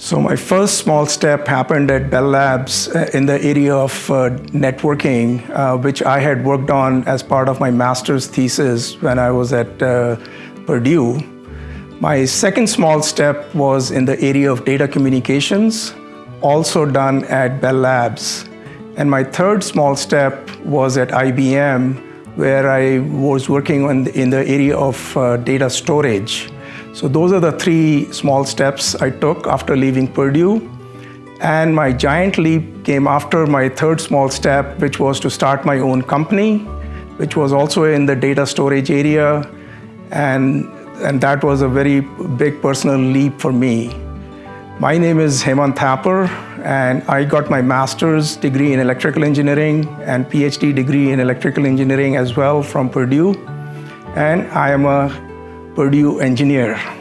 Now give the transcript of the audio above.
So my first small step happened at Bell Labs uh, in the area of uh, networking, uh, which I had worked on as part of my master's thesis when I was at Purdue. My second small step was in the area of data communications, also done at Bell Labs. And my third small step was at IBM, where I was working on in the area of data storage. So those are the three small steps I took after leaving Purdue. And my giant leap came after my third small step, which was to start my own company, which was also in the data storage area. And, and that was a very big personal leap for me. My name is Hemant Thapar, and I got my master's degree in electrical engineering and PhD degree in electrical engineering as well from Purdue. And I am a Purdue engineer.